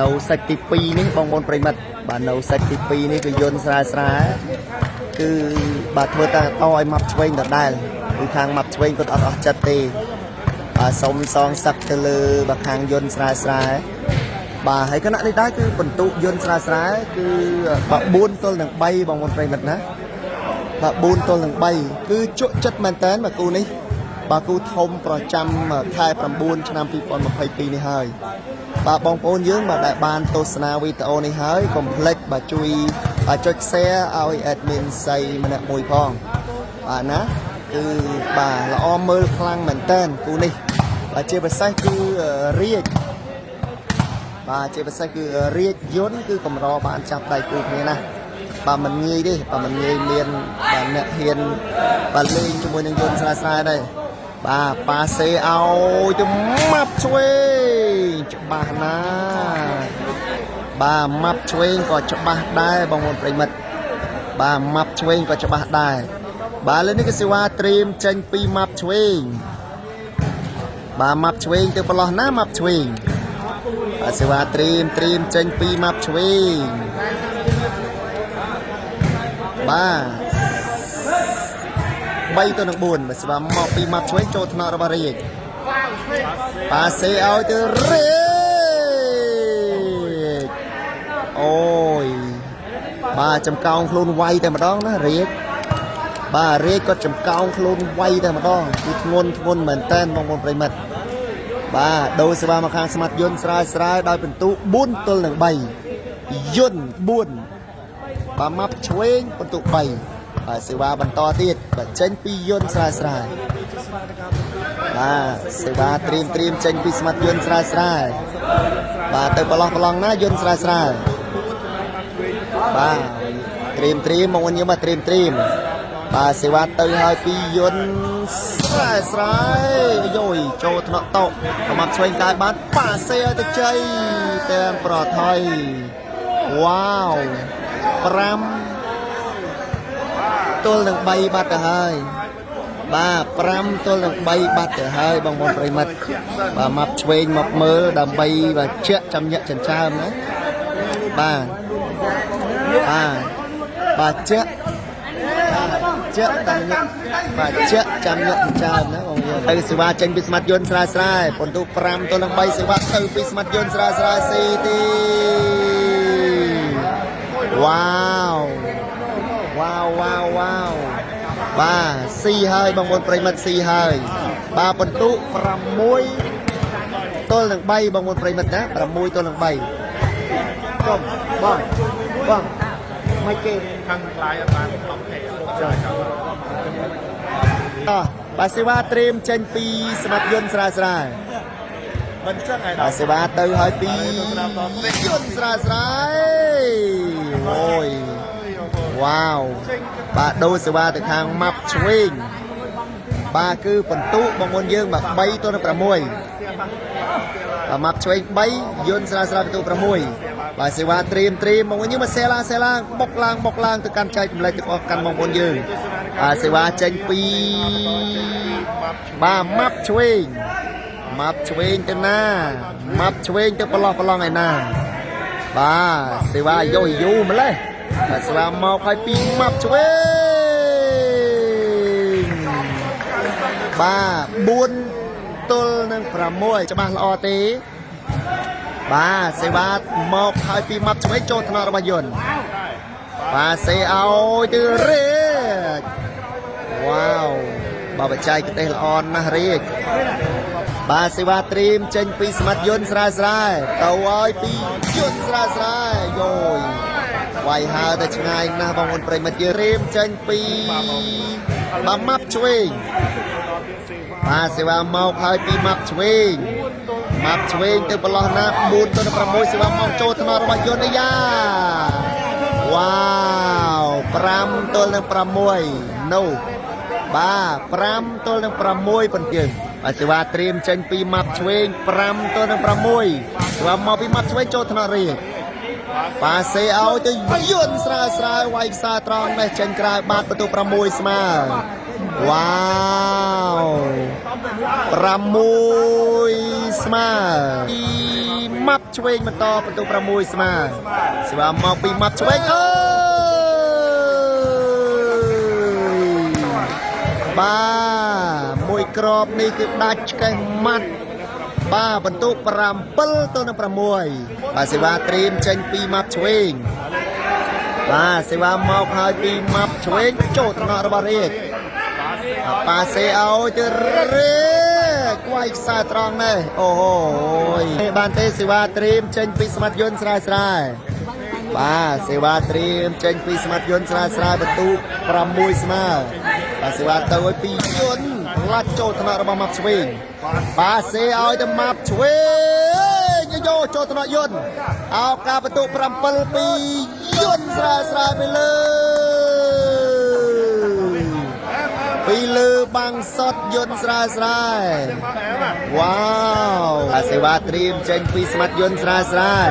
នៅសាច់ទី2នេះបងប្អូនប្រិមិត្តបាទនៅសាច់ទី2នេះគឺយន្តស្រាលស្រាលគឺបាទធ្វើតាតឲ្យម៉ាប់ឆ្វេងដដែលគឺខាងម៉ាប់ឆ្វេងគាត់អត់អស់ចិត្តទេបាទសុំសងសឹកទៅលើបាទខាងយន្តស្រាលស្រាលបាទហើយគណៈនេះដែរគឺបន្ទុកយន្តស្រាលស្រាលគឺបាទ4ទល់នឹង3បងប្អូនប្រិមិត្តណាបាទ4ទល់នឹង3គឺជក់ចិត្តមែនតើបាទគូនេះ បាគូធំប្រចាំខែ9ឆ្នាំ2022នេះហើយបាទបងប្អូនយើងបាទដែលបានទស្សនាវីដេអូនេះហើយកុំភ្លេចបាទជួយចុច share ឲ្យ admin សៃម្នាក់មួយផងបាទណាគឺបាទល្អមើលខ្លាំងមែនតើគូនេះបាទជាពិសេសគឺរាជបាទជាពិសេសគឺរាជយន្តគឺកម្របានចាប់ដៃគូគ្នាណាបាទមិនងាយទេបាទមិនងាយមានបាទអ្នកហ៊ានបាទលេងជាមួយនឹងយន្តស្រាយស្រាយដែរ បាទប៉ាសេឲ្យទៅម៉ាប់ឆ្វេងច្បាស់ណាស់បាទម៉ាប់ឆ្វេងក៏ច្បាស់ដែរបងប្អូនប្រិមិត្តបាទម៉ាប់ឆ្វេងក៏ច្បាស់ដែរបាទលើនេះគឺសេវាត្រៀមចេញពីម៉ាប់ឆ្វេងបាទម៉ាប់ឆ្វេងទៅប្រឡោះណាម៉ាប់ឆ្វេងបាទសេវាត្រៀមត្រៀមចេញពីម៉ាប់ឆ្វេងបាទ 3ទៅនឹង4បើស្វាមកពីម៉ាប់ឆ្វេងចូលថ្នាក់របស់រាជប៉ាសេឲ្យទៅរាជអូយបាទចំកោងខ្លួនវាយតែម្ដងណារាជបាទរាជគាត់ចំកោងខ្លួនវាយតែម្ដងគឺធ្ងន់ធ្ងន់មែនតែនបងប្អូនប្រិមិត្តបាទដូរសេវាមកខាងស្មាត់យន្តស្រាលស្រាលដោយពិន្ទុ4ទល់នឹង3យន្ត4បាទម៉ាប់ឆ្វេងពិន្ទុ3បាទ សេវាបន្តទៀតបាទចេញពីយន្តស្រាលស្រាលបាទសេវាត្រៀមត្រៀមចេញពីស្មាត់យន្តស្រាលស្រាលបាទទៅប្រឡោះប្រឡងណាយន្តស្រាលស្រាលបាទត្រៀមត្រៀមមកវិញយើងមកត្រៀមត្រៀមបាទសេវាទៅហើយពីយន្តស្រាលស្រាលយោយចូលថ្នាក់តោប្រមាត់ឆ្វេងកាយបានប៉ាសេឲ្យទៅជ័យតាមប្រថុយវ៉ាវ5 ទល់នឹង3បាត់ទៅហើយបាទ5ទល់នឹង3បាត់ទៅហើយបងប្អូនប្រិមិត្តបាទមកឆ្វេងមកមើលដើម្បីបាទជក់ចាំញាក់ចិញ្ចើមណាបាទបាទបាទជក់ជក់តាមញាក់បាទជក់ចាំញាក់ចិញ្ចើមណាបងប្អូនទៅសេវាចេញពីស្មាត់យន្តស្រាលស្រាលពន្ទុ5ទល់នឹង3សេវាទៅពីស្មាត់យន្តស្រាលស្រាលស៊ីទីវ៉ាវ វ៉ាវវ៉ាវវ៉ាវបាទស៊ីហើយបងប្អូនប្រិមិត្តស៊ីហើយបាទបន្ទុ6ទល់នឹង3បងប្អូនប្រិមិត្តណា6ទល់នឹង3កុំបងបងមិនគេខាងខ្លាយអត់បានខំទេចាចាំអោះបាទសេវាត្រៀមចេញពីស្មាត់យន្តស្រាលស្រាលមិនចឹងឯបាទសេវាទៅហើយពីយន្តស្រាលស្រាលអូយ វ៉ាវបាទដូរសេវាទៅខាងម៉ាប់ឆ្វេងបាទគឺបន្ទុបងប្អូនយើងបាទ3ទល់នឹង6បាទម៉ាប់ឆ្វេង3យន្តស្រាលស្រាលបន្ទុ6បាទសេវាត្រៀមត្រៀមបងប្អូនយើងមកសេឡើងសេឡើងបុកឡើងបុកឡើងទៅកាន់ចែកចម្លែកទាំងអស់កាន់បងប្អូនយើងបាទសេវាចេញពីបាទម៉ាប់ឆ្វេងម៉ាប់ឆ្វេងទៅណាម៉ាប់ឆ្វេងទៅប្រឡោះប្រឡងឯណាបាទសេវាយោយូម្លេះ បាទសេវាមកឲ្យពីម៉ាប់ឆ្វេងបាទ4ទល់នឹង6ច្បាស់ល្អទេ បាទសេវាមកឲ្យពីម៉ាប់ឆ្វេងចូលថ្នាក់របស់យន្តបាទសេឲ្យទៅរាជវ៉ាវបាទបច្ចេកទេសល្អណាស់រាជបាទសេវាត្រៀមចេញពីស្មាត់យន្តស្រាលស្រាលទៅឲ្យពីយន្តស្រាលស្រាលយោយ វាយហើរទៅឆ្ងាយណាស់បងប្អូនប្រិមិត្តយើងត្រៀមចេញពីបាទម៉ាប់ឆ្វេងបាទសេវាមកហើយពីម៉ាប់ឆ្វេងម៉ាប់ឆ្វេងទៅប្រឡោះណា4ទៅ6សេវាមកចូលថ្នាក់របស់យន្តអាយ៉ាវ៉ាវ5ទល់នឹង6នោះបាទ5ទល់នឹង6ប៉ុន្តែបាទសេវាត្រៀមចេញពីម៉ាប់ឆ្វេង5ទល់នឹង6សេវាមកពីម៉ាប់ឆ្វេងចូលថ្នាក់រៀង បាទសេឲ្យទៅយន្តស្រាលស្រាលវាយខ្សែត្រង់នេះចេញក្រៅបាតបន្ទុ6ស្មើវ៉ាវ6ស្មើពីម៉ាប់ឆ្វេងបន្តបន្ទុក6ស្មើសេវាមកពីម៉ាប់ឆ្វេងអើយបាទមួយក្របនេះគឺដាច់ឆ្កេះម៉ាត់ បាទបន្ទុក7ទៅនឹង6បាទសេវាត្រៀមចេញពីម៉ាប់ឆ្វេងបាទសេវាមកហើយពីម៉ាប់ឆ្វេងចូលថ្នាក់របស់រាជប៉ាសេឲ្យទៅរេគួយខ្សែត្រង់នេះអូហូយបានទេសេវាត្រៀមចេញពីស្មាត់យន្តស្រាយស្រាយបាទសេវាត្រៀមចេញពីស្មាត់យន្តស្រាយស្រាយបន្ទូក6ស្មើបាទសេវាទៅឲ្យពីយន្ត ផ្លាច់ចូលថ្នាក់របស់ម៉ាប់ឆ្វេងបាទសេឲ្យទៅម៉ាប់ឆ្វេងយកចូលថ្នាក់យន្តអោការបន្ទូក7ពីយន្តស្រាយស្រាយទៅលើពីលើបាំងសតយន្តស្រាលស្រាលវ៉ាវអាសេវាត្រៀមចេញពីស្មាត់យន្តស្រាលស្រាល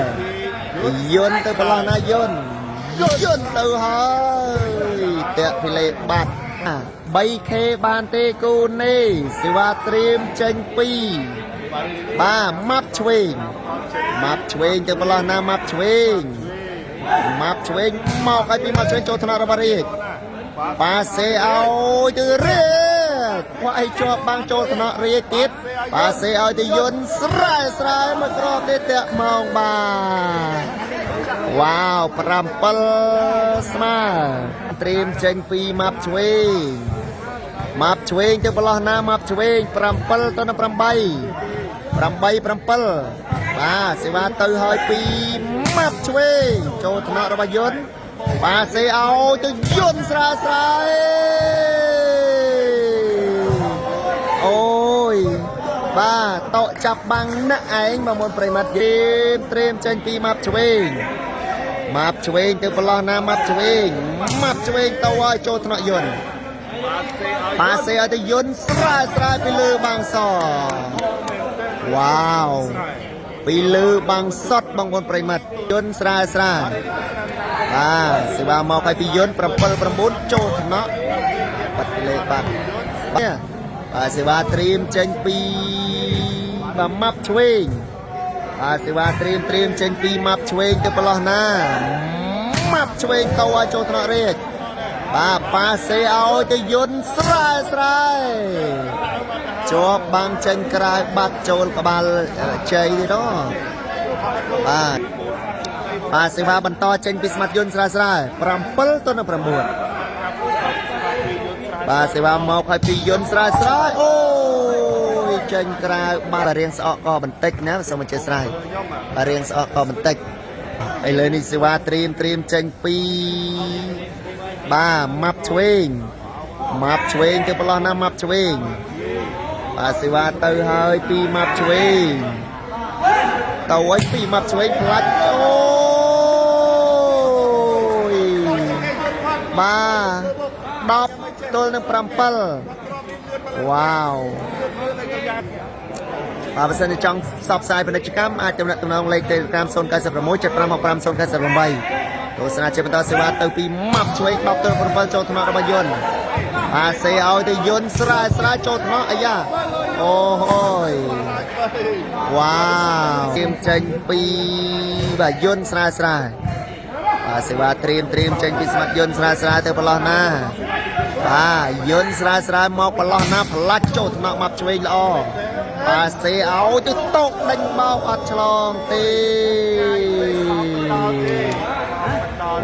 យន្តទៅប្រឡោះណាយន្តយន្តទៅហើយតាក់ពីលេបាត់ 3K បានទេគូនេះសេវាត្រៀមចេញពីបាទម៉ាប់ឆ្វេងម៉ាប់ឆ្វេងទៅប្រឡោះណាម៉ាប់ឆ្វេងម៉ាប់ឆ្វេងមកឲ្យពីម៉ាប់ឆ្វេងចូលថ្នាក់របស់រាជប៉ាសេឲ្យទៅរៀកពួកឯងជាប់បាំងចូលថ្នាក់រៀកទៀតប៉ាសេឲ្យទៅយន្តស្រែស្រែមួយក្របនេះតាក់មកបាទវ៉ាវ7ស្មើ ត្រៀមចេញពីម៉ាប់ឆ្វេងម៉ាប់ឆ្វេងទៅប្រឡោះណាម៉ាប់ឆ្វេង7ទៅនឹង8 8 7បាទសេវាទៅហើយពីម៉ាប់ឆ្វេងចូលថ្នាក់របស់យន្តបាទសេឲ្យទៅយន្តស្រាលស្រាលអូយបាទតកចាប់បាំងណាក់ឯងមកមុនប្រិមិត្តយេមត្រៀមចេញពីម៉ាប់ឆ្វេង ម៉ាប់ឆ្វេងទៅប្រឡោះណាម៉ាប់ឆ្វេងម៉ាប់ឆ្វេងទៅឲ្យចូលថ្នាក់យន្តប៉ាសេឲ្យទៅយន្តស្រាលស្រាលពីលើបាំងសវ៉ាវពីលើបាំងសតបងប្អូនប្រិមិត្តយន្តស្រាលស្រាលបាទសេវាមកឲ្យពីយន្ត7 9ចូលថ្នាក់បាត់ពីលេខបាត់បាទបាទសេវាត្រៀមចេញពីបាទម៉ាប់ឆ្វេង បាទសេវាត្រៀមត្រៀមចេញពីម៉ាប់ឆ្វេងទៅប្រឡោះណាម៉ាប់ឆ្វេងទៅឲ្យចូលថ្នាក់រាជបាទប៉ាសេឲ្យទៅយន្តស្រាលស្រាលជាប់បាំងចេញក្រៅបាត់ចូលក្បាលជ័យទេដល់បាទបាទសេវាបន្តចេញពីស្មាត់យន្តស្រាលស្រាល7ទៅនឹង9បាទសេវាមកឲ្យពីយន្តស្រាលស្រាលអូយ ចេញក្រៅបាត់រៀងស្អកក៏បន្តិចណាសូមអញ្ជើញស្រ័យបាទរៀងស្អកក៏បន្តិចឥឡូវនេះសេវាត្រៀមត្រៀមចេញពីបាទម៉ាប់ឆ្វេងម៉ាប់ឆ្វេងទៅប្រឡោះណាម៉ាប់ឆ្វេងបាទសេវាទៅហើយពីម៉ាប់ឆ្វេងទៅឲ្យពីម៉ាប់ឆ្វេងផ្លាច់អូយបាទ10ទល់នឹង7វ៉ាវ បាទបើសិនជាចង់ផ្សព្វផ្សាយពាណិជ្ជកម្មអាចទំនាក់ទំនងលេខ Telegram 096 755 098ទស្សនាជាបន្តសេវាទៅពីម៉ាប់ឆ្វេង10ទល់7ចូលថ្នាក់របស់យន្តបាទសេឲ្យទៅយន្តស្រាលស្រាលចូលថ្នាក់អាយ៉ាអូហូយវ៉ាវទៀមចេញពីបាទយន្តស្រាលស្រាលបាទសេវាត្រៀមត្រៀមចេញពីស្មាត់យន្តស្រាលស្រាលទៅប្រឡោះណាបាទយន្តស្រាលស្រាលមកប្រឡោះណាផ្លាច់ចូលថ្នាក់មកឆ្វេងល្អ បាទសេឲ្យទៅតកដេញបោកអត់ឆ្លងទេ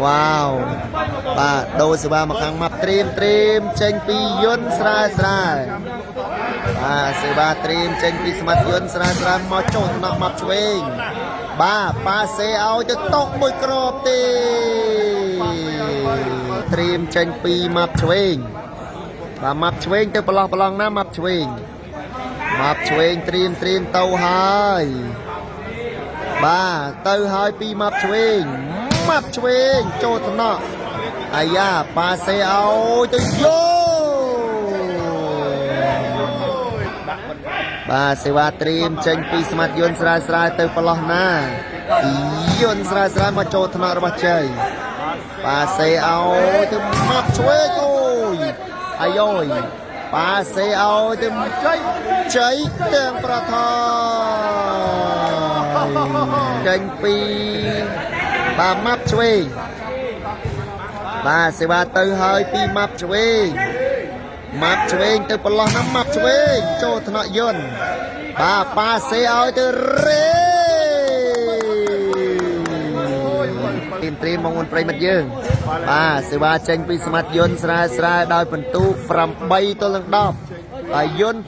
វ៉ាវបាទដូរសេវាមកខាងម៉ាប់ត្រៀមត្រៀមចេញពីយន្តស្រាលស្រាលបាទសេវាត្រៀមចេញពីស្មាត់យន្តស្រាលស្រាលមកចូលថ្នាក់ម៉ាប់ឆ្វេងបាទប៉ាសេឲ្យទៅតកមួយក្របទេត្រៀមចេញពីម៉ាប់ឆ្វេងបាទម៉ាប់ឆ្វេងទៅប្រឡោះប្រឡងណាម៉ាប់ឆ្វេង ម៉ាប់ឆ្វេងត្រៀមត្រៀមទៅហើយបាទទៅហើយពីម៉ាប់ឆ្វេងម៉ាប់ឆ្វេងចូលថ្នាក់អាយ៉ាប៉ាសេឲ្យទៅយោបាទសេវាត្រៀមចេញពីស្មាត់យន្តស្រាលស្រាលទៅប្រឡោះណាយន្តស្រាលស្រាលមកចូលថ្នាក់របស់ជ័យប៉ាសេឲ្យទៅម៉ាប់ឆ្វេងអូយអាយ៉យ ប៉ាសេឲ្យទៅជ័យជ័យទាំងប្រធានចេញពីបាទម៉ាប់ឆ្វេងបាទសេវាទៅហើយពីម៉ាប់ឆ្វេងម៉ាប់ឆ្វេងទៅប្រឡោះណាម៉ាប់ឆ្វេងចូលថ្នាក់យន្តបាទប៉ាសេឲ្យទៅរេទីមត្រីមកមុនប្រិមិត្តយើង បាទសេវាចេញពីសមាជយន្តស្រាលស្រាលដោយពិន្ទុ8ទល់នឹង10ហើយយន្ត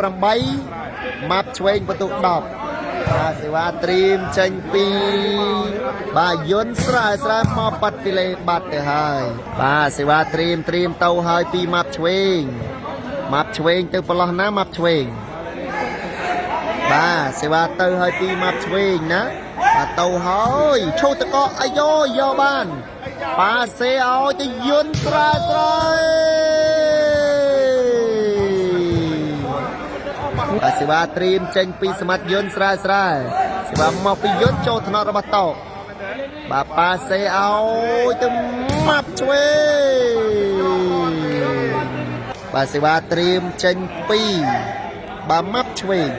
8ម៉ាប់ឆ្វេងពិន្ទុ10បាទសេវាត្រៀមចេញពីបាទយន្តស្រាលស្រាលមកបាត់ពីលេបាត់ទៅហើយបាទសេវាត្រៀមត្រៀមទៅហើយពីម៉ាប់ឆ្វេងម៉ាប់ឆ្វេងទៅប្រឡោះណាម៉ាប់ឆ្វេងបាទសេវាទៅហើយពីម៉ាប់ឆ្វេងណាបាទទៅហើយឈូតកកអាយ៉យកបាន បាទសេឲ្យទៅយន្តស្រាលស្រាលបាទសេវាត្រៀមចេញពីសមាជយន្តស្រាលស្រាលសេវាមកពីយន្តចូលថ្នាក់របស់តោបាទប៉ាសេឲ្យទៅម៉ាប់ឆ្វេងបាទសេវាត្រៀមចេញពីបាទម៉ាប់ឆ្វេង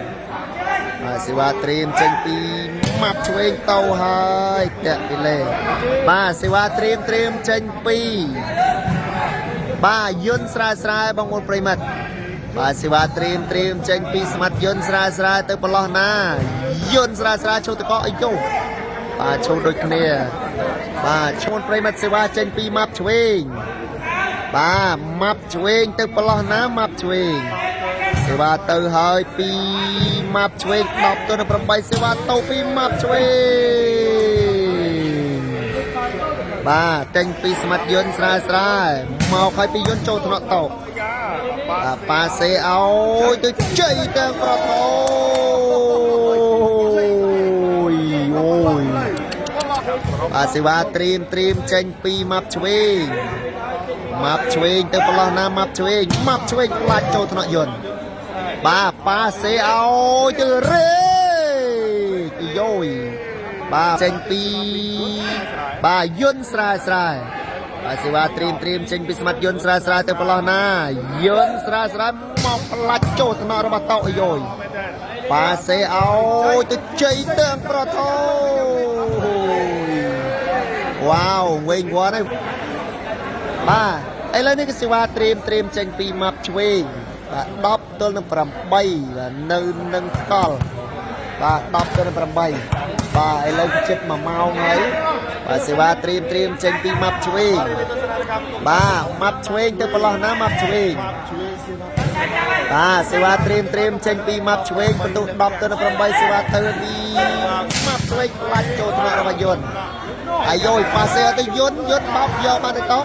បាទសេវាត្រៀមចេញពី ម៉ាប់ឆ្វេងទៅហើយតាក់ពីលេបាទសេវាត្រៀមត្រៀមចេញពីបាទយន្តស្រាលស្រាលបងប្អូនប្រិមិត្តបាទសេវាត្រៀមត្រៀមចេញពីស្មាត់យន្តស្រាលស្រាលទៅប្រឡោះណាយន្តស្រាលស្រាលឈូតកកអីយោបាទឈូតដូចគ្នា បាទឈូនប្រិមិត្តសេវាចេញពីម៉ាប់ឆ្វេងបាទម៉ាប់ឆ្វេងទៅប្រឡោះណាម៉ាប់ឆ្វេង សេវាទៅហើយពីម៉ាប់ឆ្វេង10ទៅនឹង8សេវាទៅពីម៉ាប់ឆ្វេងបាទចេញពីស្មាត់យន្តស្រាលស្រាលមកហើយពីយន្តចូលថ្នាក់តោបាទប៉ាសេឲ្យទៅជ័យទាំងប្រថោយអូយបាទសេវាត្រៀមត្រៀមចេញពីម៉ាប់ឆ្វេងម៉ាប់ឆ្វេងទៅប្រឡោះណាម៉ាប់ឆ្វេងម៉ាប់ឆ្វេងខ្លាចចូលថ្នាក់យន្ត បាទប៉ាសេឲ្យទៅរេទៅយោយបាទចេញពីបាទយន្តស្រាលស្រាលបាទសេវាត្រៀមត្រៀមចេញពីស្មាត់យន្តស្រាលស្រាលទៅប្រឡោះណាយន្តស្រាលស្រាលមកផ្លាច់ចូលថ្នាក់របស់តោឲ្យយោយប៉ាសេឲ្យទៅជ័យទាំងប្រថោវ៉ាវវិញវត្តហើយបាទឥឡូវនេះគឺសេវាត្រៀមត្រៀមចេញពីម៉ាប់ឆ្វេង បាទ10ទល់នឹង8បាទនៅនឹងថ្កល់បាទ10ទល់នឹង8បាទឥឡូវជិត1ម៉ោងហើយបាទសេវាត្រៀមត្រៀមចេញពីម៉ាប់ឆ្វេងបាទម៉ាប់ឆ្វេងទៅប្រឡោះណាម៉ាប់ឆ្វេងបាទសេវាត្រៀមត្រៀមចេញពីម៉ាប់ឆ្វេងបន្ទុ10ទៅនឹង8សេវាទៅពីម៉ាប់ឆ្វេងខ្លាច់ចូលថ្នាក់របស់យន្តអាយយប៉ាសេទៅយន្តយន្តបោកយកបានទៅតោ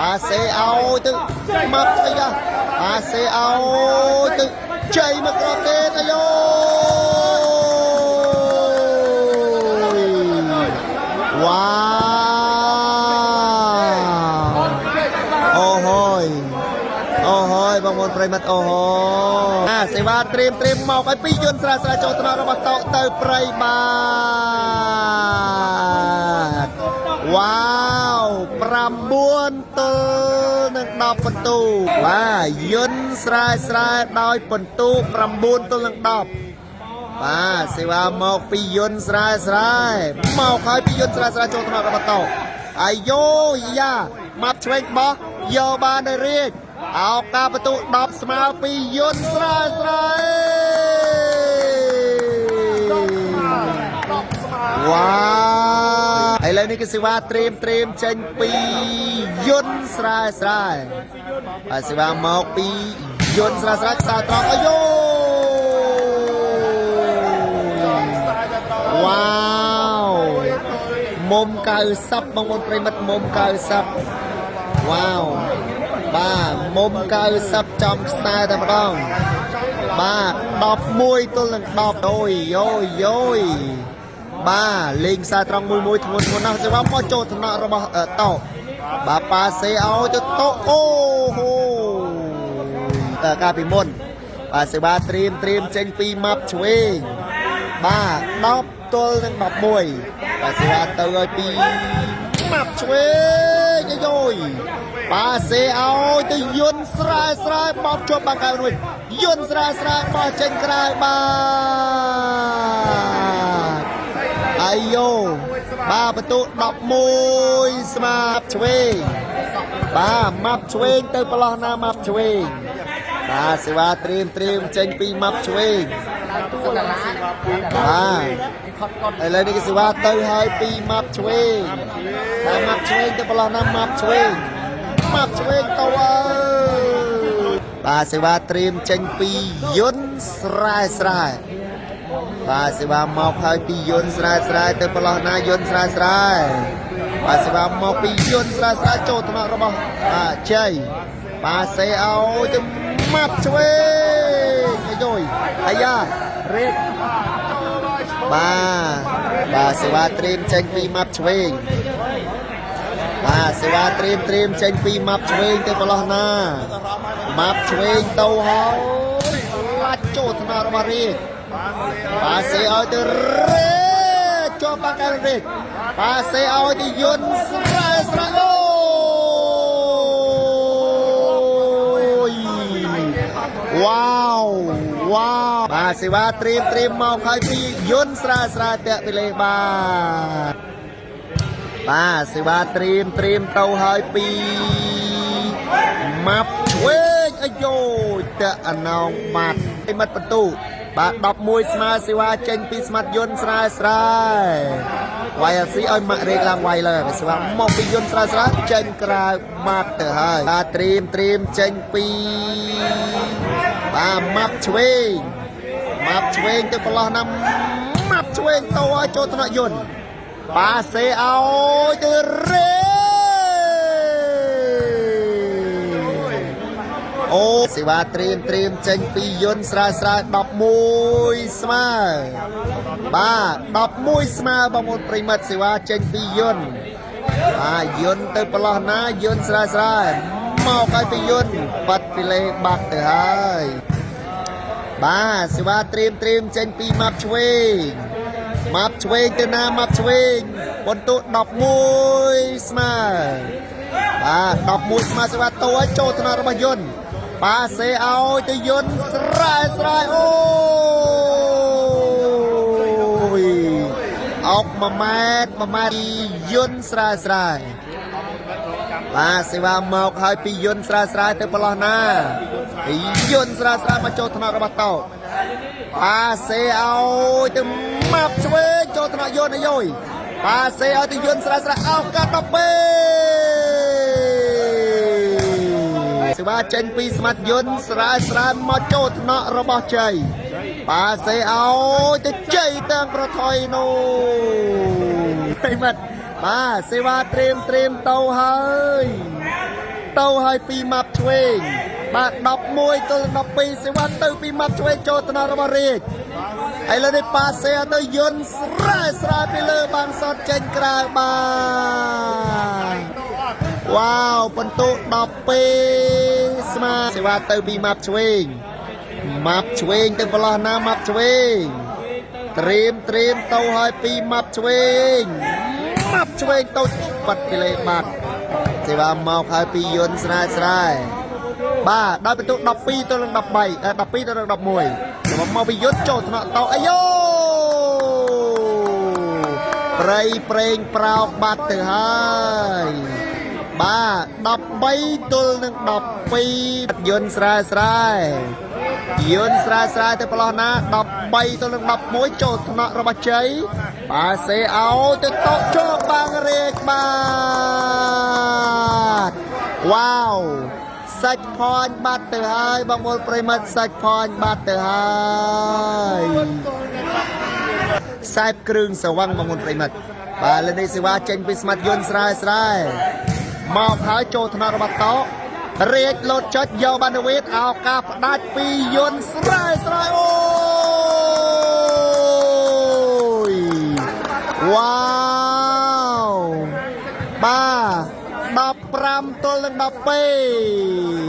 ប៉ាសេឲ្យទៅម៉ាប់ឆ្វេង ប៉ាសេឲ្យទៅជ័យមកគ្រាប់ទេអាយយវ៉ាអូហើយអូហើយបងប្អូនប្រិមត្តអូហូអាសេវាត្រៀមត្រៀមមកឲ្យពីយន្តស្រាលស្រាលចូលថ្នាក់របស់តោទៅព្រៃបាទ បាទយន្តស្រាលស្រាលដោយបន្ទូ9ទល់នឹង10បាទសេវាមកពីយន្តស្រាលស្រាលមកហើយពីយន្តស្រាលស្រាលចូលថ្នាក់របស់តោអាយយោយ៉ាម៉ាត់ឆ្វេងបោះយកបាននៅរាជអោការបន្ទូ10ស្មើពីយន្តស្រាលស្រាលវ៉ា ឥឡូវនេះគឺសេវាត្រៀមត្រៀមចេញពីយន្តស្រាលស្រាលបាទសេវាមកពីយន្តស្រាលស្រាលខ្សែត្រង់អាយយោវ៉ាវមុំ90បងប្អូនប្រិមិត្តមុំ90វ៉ាវបាទមុំ90ចំខ្សែតែម្ដងបាទ11ទល់នឹង10អូយយោយយោយ បាទលេងខ្សែត្រង់មួយមួយធ្ងន់ធ្ងន់ណាស់សេវាមកចូលថ្នាក់របស់អឺតោបាទប៉ាសេឲ្យទៅតោអូហូតើកាលពីមុនបាទសេវាត្រៀមត្រៀមចេញពីម៉ាប់ឆ្វេងបាទ10ទល់នឹង11បាទសេវាទៅឲ្យពីម៉ាប់ឆ្វេងអាយយបាទសេឲ្យទៅយន្តស្រាលស្រាលបោកជាប់បាំងកៅរួចយន្តស្រាលស្រាលបោះចេញក្រៅបាទ អអាយយ៉ូបាទបន្ទុ11ស្មាប់ឆ្វេងបាទម៉ាប់ឆ្វេងទៅប្រឡោះណាម៉ាប់ឆ្វេងបាទសេវាត្រៀមត្រៀមចេញពីម៉ាប់ឆ្វេងបាទឥឡូវនេះគេសេវាទៅហើយពីម៉ាប់ឆ្វេងបាទម៉ាប់ឆ្វេងទៅប្រឡោះណាម៉ាប់ឆ្វេងម៉ាប់ឆ្វេងទៅអើយបាទសេវាត្រៀមចេញពីយន្តស្រែស្រែ បាទសេវាមកហើយពីយន្តស្រែស្រែទៅប្រឡោះណាយន្តស្រែស្រែបាទសេវាមកពីយន្តស្រែស្រែចូលថ្នាក់របស់បាទជ័យបាទសេឲ្យទៅម៉ាប់ឆ្វេងអាយុយអាយ៉ារេតបាទបាទសេវាត្រៀមចេញពីម៉ាប់ឆ្វេងបាទសេវាត្រៀមត្រៀមចេញពីម៉ាប់ឆ្វេងទៅប្រឡោះណាម៉ាប់ឆ្វេងទៅហើយឡាច់ចូលថ្នាក់របស់រេត ប៉ាសេឲ្យទៅរេជាប់បាក់កែរេប៉ាសេឲ្យទៅយន្តស្រែស្រែអូយវ៉ាវវ៉ាវបាទសេវាត្រៀមត្រៀមមកហើយពីយន្តស្រែស្រែតាក់ពីលេបាទបាទសេវាត្រៀមត្រៀមទៅហើយពីម៉ាប់ឆ្វេងអាយ៉ូតាក់អណងបាត់ឯមិត្តបន្ទូ បាទ11ស្មើសេវាចេញពីស្មាត់យន្តស្រែស្រែ YLC ឲ្យម៉ាក់រេកឡើងវាយលើសេវាមកពីយន្តស្រែស្រែចេញក្រៅបាត់ទៅហើយបាទត្រៀមត្រៀមចេញពីបាទម៉ាប់ឆ្វេងម៉ាប់ឆ្វេងទៅប្រឡោះណាម៉ាប់ឆ្វេងទៅឲ្យចូលថ្នាក់យន្តបាទសេឲ្យទៅរេ អូសេវាត្រៀមត្រៀមចេញពីយន្តស្រាលស្រាល11ស្មើបាទ11ស្មើបងប្អូនប្រិមិត្តសេវាចេញពីយន្តបាទយន្តទៅប្រឡោះណាយន្តស្រាលស្រាលមកឲ្យពីយន្តបាត់ពីលេបាត់ទៅហើយបាទសេវាត្រៀមត្រៀមចេញពីម៉ាប់ឆ្វេងម៉ាប់ឆ្វេងទៅណាម៉ាប់ឆ្វេងបន្ទុ11ស្មើបាទ11ស្មើសេវាតូឲ្យចូលថ្នាក់របស់យន្ត ប៉ាសេឲ្យទៅយន្តស្រែស្រែអូយអុក1ម៉ែត្រ1ម៉ែត្រយន្តស្រែស្រែបាទសេវាមកហើយពីយន្តស្រែស្រែទៅប្រឡោះណាពីយន្តស្រែស្រែមកចូលថ្នាក់របស់តោប៉ាសេឲ្យទៅម៉ាប់ឆ្វេងចូលថ្នាក់យន្តអាយុយប៉ាសេឲ្យទៅយន្តស្រែស្រែឱកាសដល់ពេល សេវាចេញពីស្មាត់យន្តស្រាលស្រាលមកចូលថ្នាក់របស់ជ័យប៉ាសេឲ្យទៅជ័យទាំងប្រថុយនោះហេមិតបាទសេវាត្រៀមត្រៀមទៅហើយទៅហើយពីម៉ាប់ឆ្វេងបាទ11ទល់12សេវាទៅពីម៉ាប់ឆ្វេងចូលថ្នាក់របស់រាជឥឡូវនេះប៉ាសេទៅយន្តស្រាលស្រាលពីលើបានសតចេញក្រៅបាទ វ៉ាវបន្ទុ12ស្មើសេវាទៅពីម៉ាប់ឆ្វេងម៉ាប់ឆ្វេងទៅប្រឡោះណាម៉ាប់ឆ្វេងត្រៀមត្រៀមទៅឲ្យពីម៉ាប់ឆ្វេងម៉ាប់ឆ្វេងទៅបាត់ពីលេបាត់សេវាមកហើយពីយន្តស្រែស្រែបាទដោយបន្ទុ12ទៅនឹង13អឺ12ទៅនឹង11សម្រាប់មកពីយន្តចូលថ្នាក់តោអាយ៉ូប្រៃប្រេងប្រោកបាត់ទៅហើយ បាទ13ទល់នឹង12យន្តស្រែស្រែយន្តស្រែស្រែទៅប្រឡោះណា13ទល់នឹង11ចូលថ្នាក់របស់ជ័យបាទសេអោទៅតកជោគបាងរេកបាទវ៉ាវសាច់ផាញ់បាត់ទៅហើយបងប្អូនប្រិមិត្តសាច់ផាញ់បាត់ទៅហើយខ្សែគ្រឿងសវឹងបងប្អូនប្រិមិត្តបាទលើនេះសេវាចេញពីស្មាត់យន្តស្រែស្រែ មកហើយចូលថ្នាក់របស់តោរាជលោតចុចយកបានវេតឱកាសផ្ដាច់ពីយន្តស្រែស្រែអូយវ៉ាវបាទ15ទល់នឹង12